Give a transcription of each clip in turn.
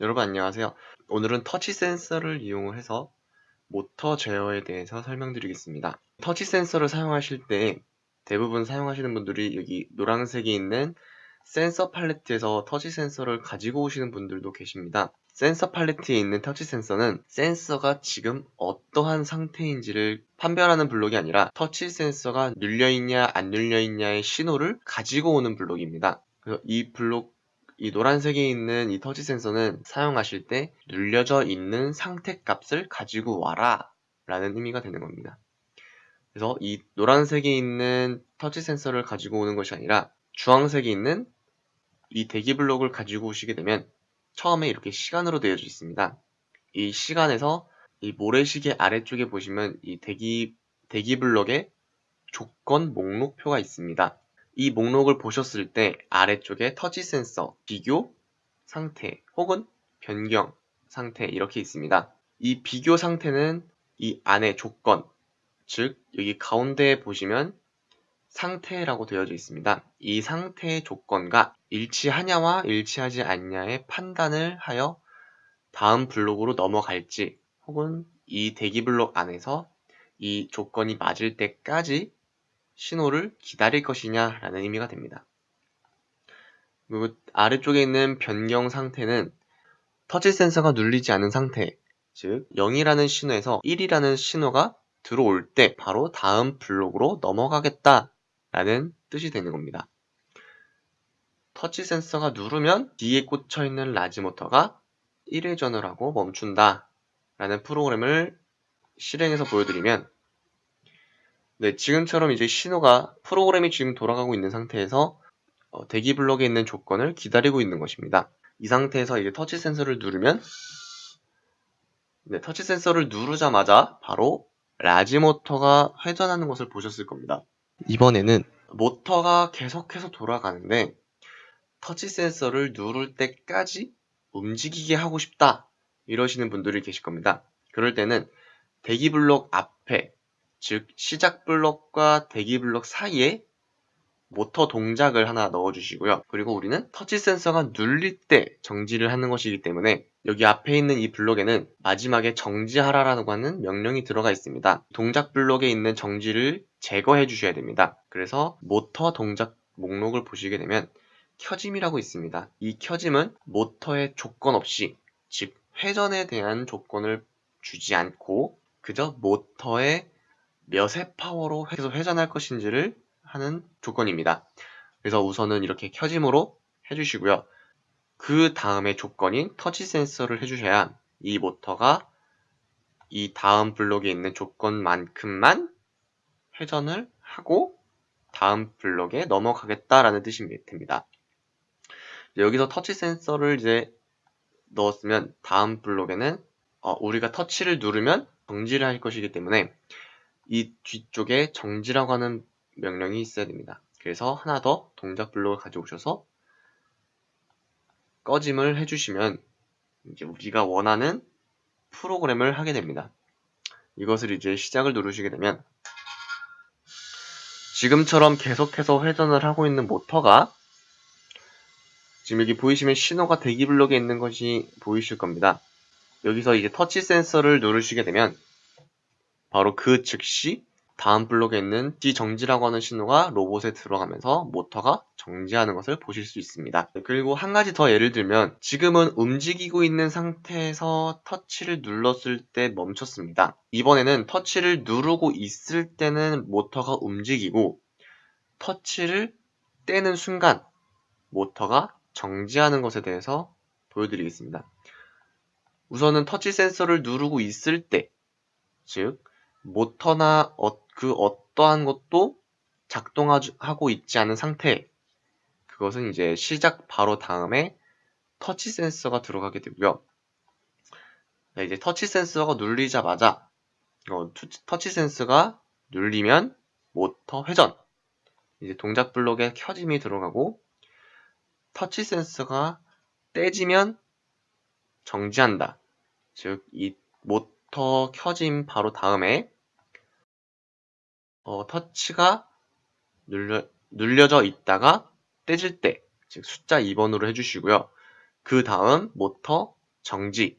여러분 안녕하세요. 오늘은 터치 센서를 이용해서 모터 제어에 대해서 설명드리겠습니다. 터치 센서를 사용하실 때 대부분 사용하시는 분들이 여기 노란색이 있는 센서 팔레트에서 터치 센서를 가지고 오시는 분들도 계십니다. 센서 팔레트에 있는 터치 센서는 센서가 지금 어떠한 상태인지를 판별하는 블록이 아니라 터치 센서가 눌려있냐 안 눌려있냐의 신호를 가지고 오는 블록입니다. 그래서 이 블록 이 노란색에 있는 이 터치 센서는 사용하실 때 눌려져 있는 상태 값을 가지고 와라 라는 의미가 되는 겁니다. 그래서 이 노란색에 있는 터치 센서를 가지고 오는 것이 아니라 주황색에 있는 이 대기 블록을 가지고 오시게 되면 처음에 이렇게 시간으로 되어져 있습니다. 이 시간에서 이 모래시계 아래쪽에 보시면 이 대기, 대기 블록에 조건 목록표가 있습니다. 이 목록을 보셨을 때 아래쪽에 터치 센서, 비교, 상태 혹은 변경 상태 이렇게 있습니다. 이 비교 상태는 이 안에 조건, 즉 여기 가운데에 보시면 상태라고 되어져 있습니다. 이 상태의 조건과 일치하냐와 일치하지 않냐의 판단을 하여 다음 블록으로 넘어갈지 혹은 이 대기 블록 안에서 이 조건이 맞을 때까지 신호를 기다릴 것이냐 라는 의미가 됩니다. 그리고 아래쪽에 있는 변경 상태는 터치 센서가 눌리지 않은 상태 즉 0이라는 신호에서 1이라는 신호가 들어올 때 바로 다음 블록으로 넘어가겠다 라는 뜻이 되는 겁니다. 터치 센서가 누르면 뒤에 꽂혀 있는 large 모터가 1회전을 하고 멈춘다 라는 프로그램을 실행해서 보여드리면 네, 지금처럼 이제 신호가 프로그램이 지금 돌아가고 있는 상태에서 어, 대기 블록에 있는 조건을 기다리고 있는 것입니다. 이 상태에서 이제 터치 센서를 누르면 네, 터치 센서를 누르자마자 바로 large 모터가 회전하는 것을 보셨을 겁니다. 이번에는 모터가 계속해서 돌아가는데 터치 센서를 누를 때까지 움직이게 하고 싶다 이러시는 분들이 계실 겁니다. 그럴 때는 대기 블록 앞에 즉 시작 블록과 대기 블록 사이에 모터 동작을 하나 넣어주시고요. 그리고 우리는 터치 센서가 눌릴 때 정지를 하는 것이기 때문에 여기 앞에 있는 이 블록에는 마지막에 정지하라라고 하는 명령이 들어가 있습니다. 동작 블록에 있는 정지를 제거해 주셔야 됩니다. 그래서 모터 동작 목록을 보시게 되면 켜짐이라고 있습니다. 이 켜짐은 모터의 조건 없이 즉 회전에 대한 조건을 주지 않고 그저 모터의 몇의 파워로 계속 회전할 것인지를 하는 조건입니다. 그래서 우선은 이렇게 켜짐으로 해주시고요. 그 다음에 조건인 터치 센서를 해주셔야 이 모터가 이 다음 블록에 있는 조건만큼만 회전을 하고 다음 블록에 넘어가겠다라는 뜻이 됩니다. 여기서 터치 센서를 이제 넣었으면 다음 블록에는 어, 우리가 터치를 누르면 정지를 할 것이기 때문에 이 뒤쪽에 정지라고 하는 명령이 있어야 됩니다. 그래서 하나 더 동작 블록을 가져오셔서 꺼짐을 해주시면 이제 우리가 원하는 프로그램을 하게 됩니다. 이것을 이제 시작을 누르시게 되면 지금처럼 계속해서 회전을 하고 있는 모터가 지금 여기 보이시면 신호가 대기 블록에 있는 것이 보이실 겁니다. 여기서 이제 터치 센서를 누르시게 되면 바로 그 즉시 다음 블록에 있는 D 정지라고 하는 신호가 로봇에 들어가면서 모터가 정지하는 것을 보실 수 있습니다. 그리고 한 가지 더 예를 들면 지금은 움직이고 있는 상태에서 터치를 눌렀을 때 멈췄습니다. 이번에는 터치를 누르고 있을 때는 모터가 움직이고 터치를 떼는 순간 모터가 정지하는 것에 대해서 보여드리겠습니다. 우선은 터치 센서를 누르고 있을 때, 즉 모터나 어, 그 어떠한 것도 작동하고 있지 않은 상태 그것은 이제 시작 바로 다음에 터치 센서가 들어가게 되고요. 네, 이제 터치 센서가 눌리자마자 어, 터치 센서가 눌리면 모터 회전 이제 동작 블록에 켜짐이 들어가고 터치 센서가 떼지면 정지한다. 즉 이 모 터 켜짐 바로 다음에 어, 터치가 눌려, 눌려져 있다가 떼질 때, 즉 숫자 2번으로 해주시고요. 그 다음 모터 정지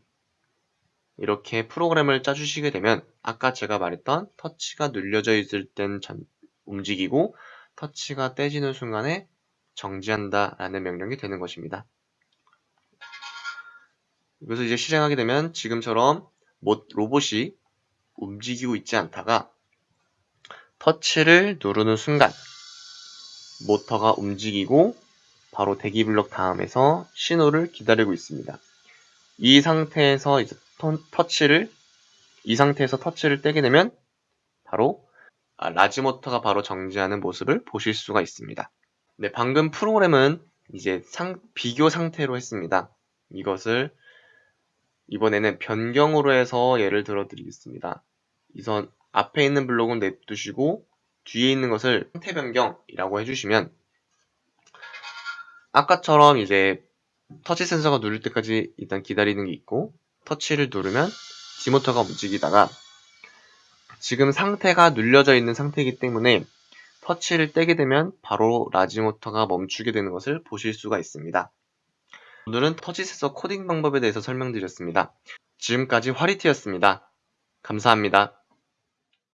이렇게 프로그램을 짜주시게 되면 아까 제가 말했던 터치가 눌려져 있을 땐 전- 움직이고 터치가 떼지는 순간에 정지한다 라는 명령이 되는 것입니다. 그래서 이제 실행하게 되면 지금처럼 모- 로봇이 움직이고 있지 않다가 터치를 누르는 순간 모터가 움직이고 바로 대기 블록 다음에서 신호를 기다리고 있습니다. 이 상태에서 이제 터- 터치를 이 상태에서 터치를 떼게 되면 바로 아, large 모터가 바로 정지하는 모습을 보실 수가 있습니다. 네, 방금 프로그램은 이제 상- 비교 상태로 했습니다. 이것을 이번에는 변경으로 해서 예를 들어 드리겠습니다. 우선 앞에 있는 블록은 냅두시고 뒤에 있는 것을 상태 변경이라고 해주시면 아까처럼 이제 터치 센서가 누를 때까지 일단 기다리는 게 있고 터치를 누르면 D 모터가 움직이다가 지금 상태가 눌려져 있는 상태이기 때문에 터치를 떼게 되면 바로 large 모터가 멈추게 되는 것을 보실 수가 있습니다. 오늘은 터치 센서 코딩 방법에 대해서 설명드렸습니다. 지금까지 화리티였습니다. 감사합니다.